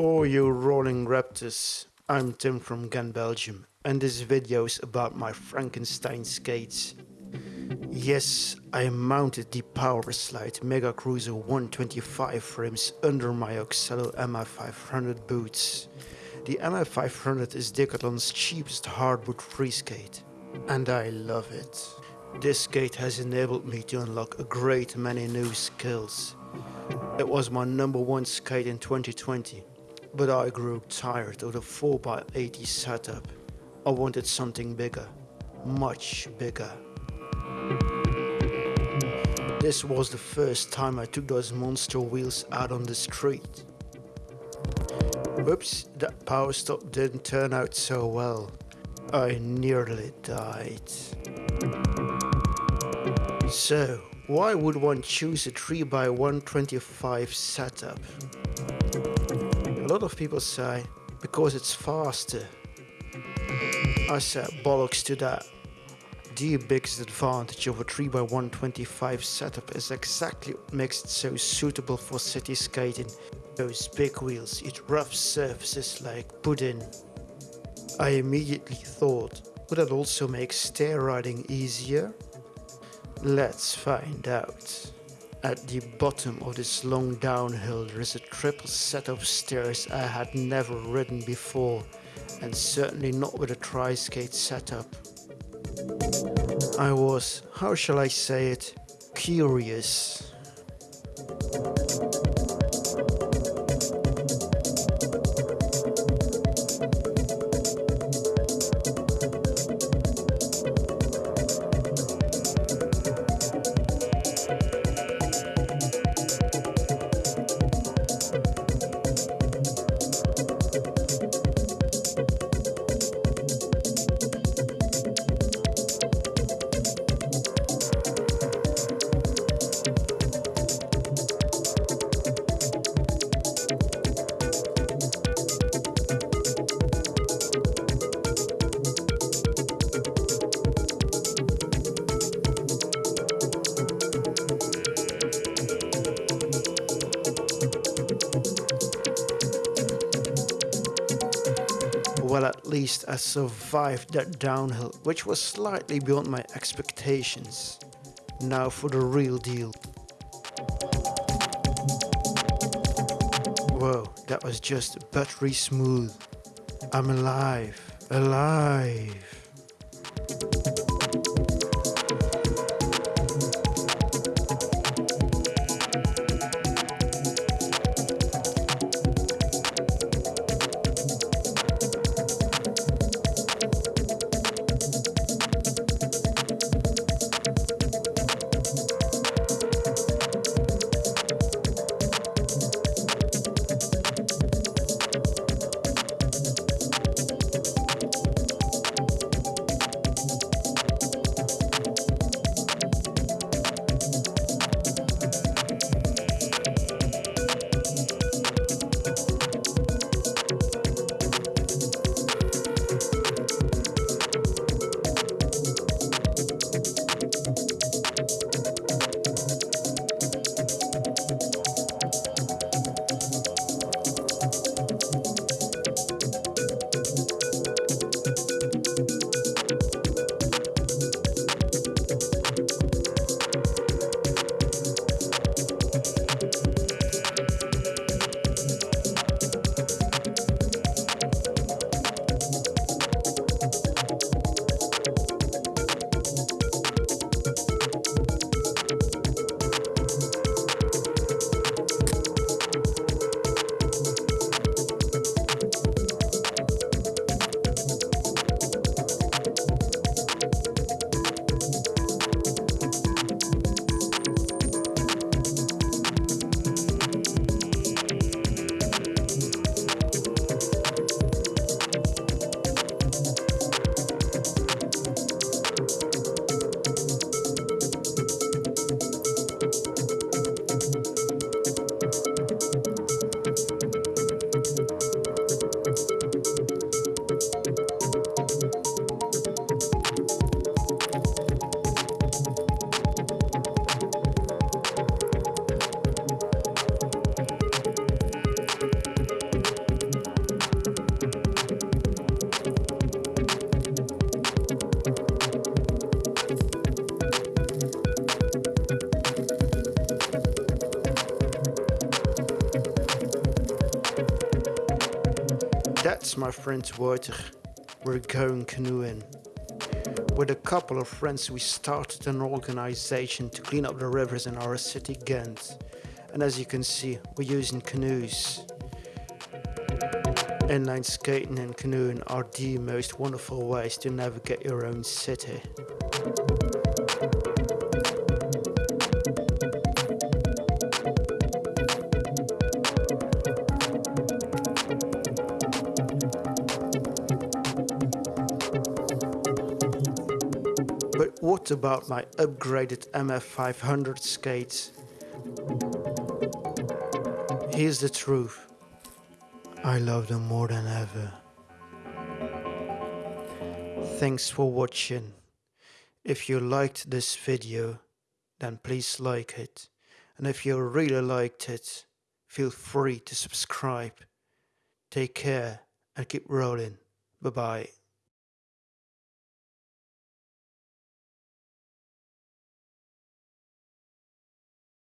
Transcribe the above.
for you rolling raptors, I'm Tim from Ghent Belgium, and this video is about my Frankenstein skates. Yes, I mounted the Powerslide Mega Cruiser 125 frames under my Oxelo MF500 boots. The MF500 is Decathlon's cheapest hardboot free skate, and I love it. This skate has enabled me to unlock a great many new skills. It was my number one skate in 2020, but I grew tired of the 4x80 setup. I wanted something bigger, much bigger. This was the first time I took those monster wheels out on the street. Whoops, that power stop didn't turn out so well. I nearly died. So, why would one choose a 3x125 setup? A lot of people say, because it's faster. I said bollocks to that. The biggest advantage of a 3x125 setup is exactly what makes it so suitable for city skating. Those big wheels eat rough surfaces like pudding. I immediately thought, would that also make stair riding easier? Let's find out. At the bottom of this long downhill there is a triple set of stairs I had never ridden before and certainly not with a tri-skate setup. I was, how shall I say it, curious. Well, at least I survived that downhill, which was slightly beyond my expectations. Now for the real deal. Whoa, that was just buttery smooth. I'm alive, alive. That's my friend Wouter. We're going canoeing. With a couple of friends, we started an organization to clean up the rivers in our city, Ghent. And as you can see, we're using canoes. Inline skating and canoeing are the most wonderful ways to navigate your own city. But about my upgraded MF500 skates? Here's the truth. I love them more than ever. Thanks for watching. If you liked this video, then please like it. And if you really liked it, feel free to subscribe. Take care and keep rolling. Bye bye.